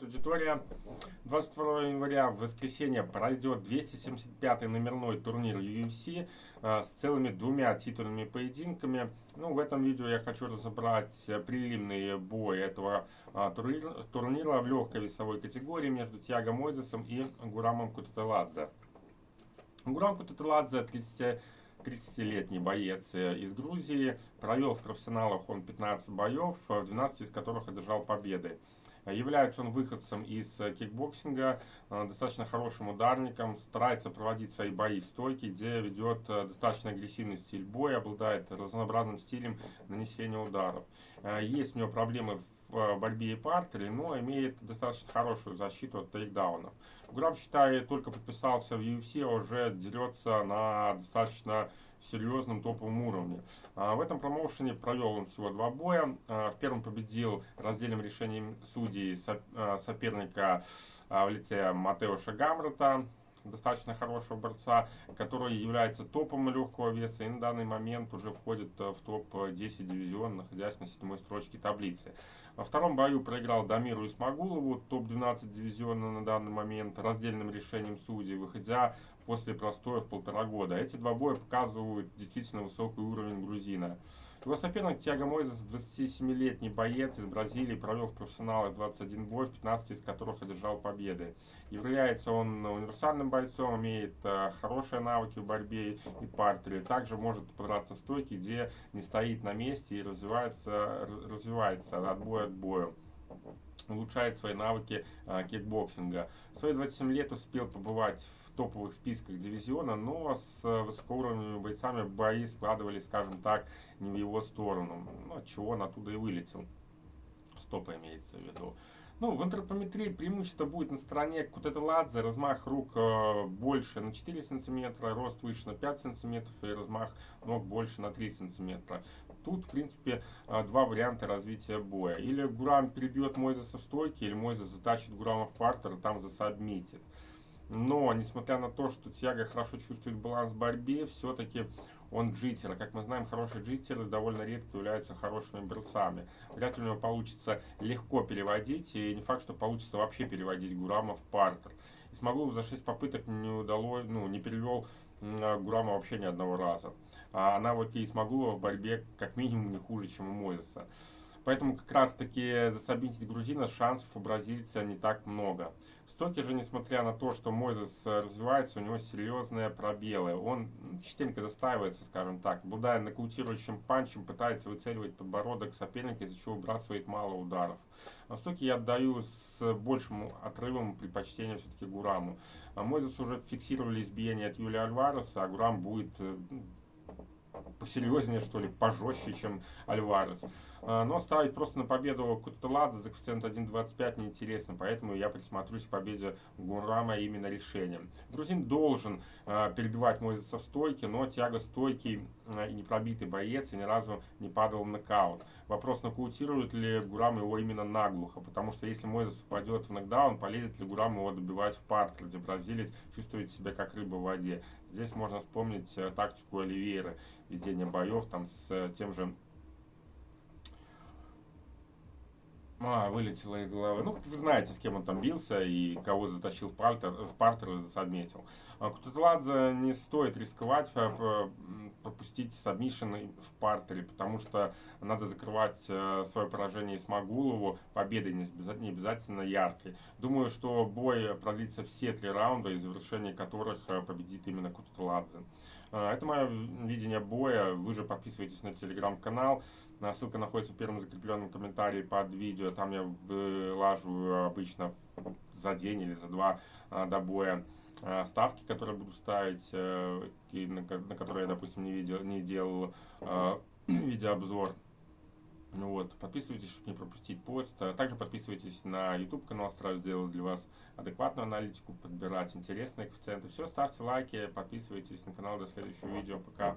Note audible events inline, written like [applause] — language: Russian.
Аудитория 22 января в воскресенье пройдет 275-й номерной турнир UFC э, с целыми двумя титульными поединками. Ну, в этом видео я хочу разобрать прелимный бой этого э, турнира, турнира в легкой весовой категории между Тиаго Мойзесом и Гурамом Кутателадзе. Гурам Кутателадзе 30 30-летний боец э, из Грузии. Провел в профессионалах он 15 боев, 12 из которых одержал победы. Является он выходцем из э, кикбоксинга, э, достаточно хорошим ударником, старается проводить свои бои в стойке, где ведет э, достаточно агрессивный стиль боя, обладает разнообразным стилем нанесения ударов. Есть у него проблемы в борьбе и партере, но имеет достаточно хорошую защиту от тейкдаунов. Граб, считаю, только подписался в UFC, а уже дерется на достаточно серьезном топовом уровне. А, в этом промоушене провел он всего два боя. А, в первом победил раздельным решением судей а, соперника в лице Матеуша Гамрата достаточно хорошего борца, который является топом легкого веса и на данный момент уже входит в топ-10 дивизиона, находясь на седьмой строчке таблицы. Во втором бою проиграл Дамиру Исмагулову, топ-12 дивизиона на данный момент, раздельным решением судей, выходя после простоя в полтора года. Эти два боя показывают действительно высокий уровень грузина. Его соперник Тиаго Мойзес, 27-летний боец из Бразилии, провел в профессионалах 21 бой, в 15 из которых одержал победы. Является он универсальным бойцом, имеет э, хорошие навыки в борьбе и партере. Также может подраться в стойке, где не стоит на месте и развивается, развивается от боя к бою улучшает свои навыки а, кикбоксинга. В свои 27 лет успел побывать в топовых списках дивизиона, но с высокоуровневыми бойцами бои складывались, скажем так, не в его сторону, ну, чего он оттуда и вылетел. Стопа имеется в виду. Ну, в антропометрии преимущество будет на стороне Кутетеладзе, размах рук э, больше на 4 сантиметра, рост выше на 5 сантиметров и размах ног больше на 3 сантиметра. Тут, в принципе, э, два варианта развития боя. Или Гурам перебьет Мойзеса в стойке, или Мойзес затащит Гурама в партер и там засабмитит. Но, несмотря на то, что Тиаго хорошо чувствует баланс в борьбе, все-таки он джиттер. как мы знаем, хорошие джиттеры довольно редко являются хорошими борцами. Вряд ли у него получится легко переводить, и не факт, что получится вообще переводить Гурама в партер. Смогу за 6 попыток не удалось, ну, не перевел Гурама вообще ни одного раза. А навыки Исмагулова в борьбе как минимум не хуже, чем у Мойзеса. Поэтому как раз таки засобмитить грузина шансов у бразильца не так много. В же, несмотря на то, что Мойзес развивается, у него серьезные пробелы. Он частенько застаивается, скажем так. Обладая нокаутирующим панчем, пытается выцеливать подбородок соперника, из-за чего выбрасывает мало ударов. А в я отдаю с большим отрывом предпочтение все-таки Гураму. А Мойзес уже фиксировали избиение от Юлия Альвареса, а Гурам будет э, посерьезнее, что ли, пожестче, чем Альварес. А, но ставить просто на победу Кутеладзе за коэффициент 1.25 неинтересно, поэтому я присмотрюсь к победе Гурама именно решением. Грузин должен а, перебивать Мойзеса в стойке, но тяга стойкий а, и непробитый боец и ни разу не падал в нокаут. Вопрос, нокаутирует ли Гурам его именно наглухо, потому что если Мойзес упадет в нокдаун, полезет ли Гурам его добивать в партер, где бразилец чувствует себя как рыба в воде. Здесь можно вспомнить э, тактику Оливейра, ведение боев там с э, тем же А, вылетело из головы. Ну, вы знаете, с кем он там бился и кого затащил в партер, в партер и засадметил. А Кутатладзе не стоит рисковать а, пропустить сабмишин в партере, потому что надо закрывать э, свое поражение Исмагулову победой, не обязательно яркой. Думаю, что бой продлится все три раунда, и завершение которых э, победит именно Кутатладзе. Это мое видение боя. Вы же подписывайтесь на телеграм-канал. Ссылка находится в первом закрепленном комментарии под видео там я вылаживаю обычно за день или за два до боя ставки, которые буду ставить, э, на которые я, допустим, не, видел, не делал а, [clears throat] видеообзор. Вот, подписывайтесь, чтобы не пропустить пост. Также подписывайтесь на YouTube канал, стараюсь сделать для вас адекватную аналитику, подбирать интересные коэффициенты. Все, ставьте лайки, подписывайтесь на канал. До следующего видео. Пока.